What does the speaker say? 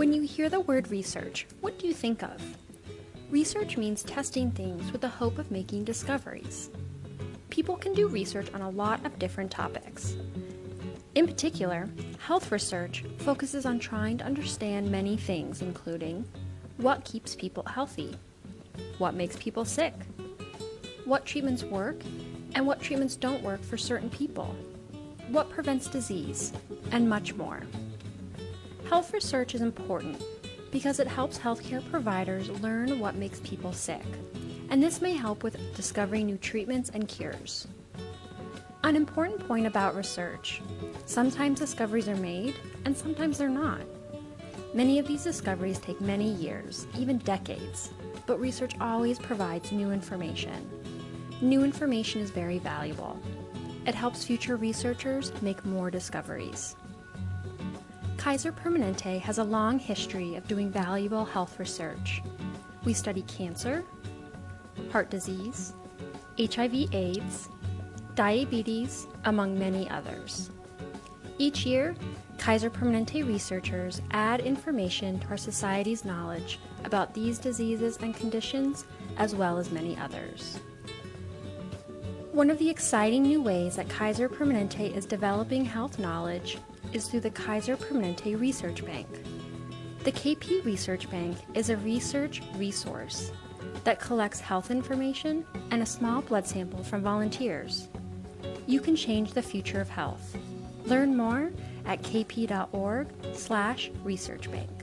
When you hear the word research, what do you think of? Research means testing things with the hope of making discoveries. People can do research on a lot of different topics. In particular, health research focuses on trying to understand many things, including what keeps people healthy, what makes people sick, what treatments work, and what treatments don't work for certain people, what prevents disease, and much more. Health research is important because it helps healthcare providers learn what makes people sick, and this may help with discovering new treatments and cures. An important point about research sometimes discoveries are made, and sometimes they're not. Many of these discoveries take many years, even decades, but research always provides new information. New information is very valuable. It helps future researchers make more discoveries. Kaiser Permanente has a long history of doing valuable health research. We study cancer, heart disease, HIV AIDS, diabetes, among many others. Each year, Kaiser Permanente researchers add information to our society's knowledge about these diseases and conditions, as well as many others. One of the exciting new ways that Kaiser Permanente is developing health knowledge is through the Kaiser Permanente Research Bank. The KP Research Bank is a research resource that collects health information and a small blood sample from volunteers. You can change the future of health. Learn more at kp.org slash researchbank.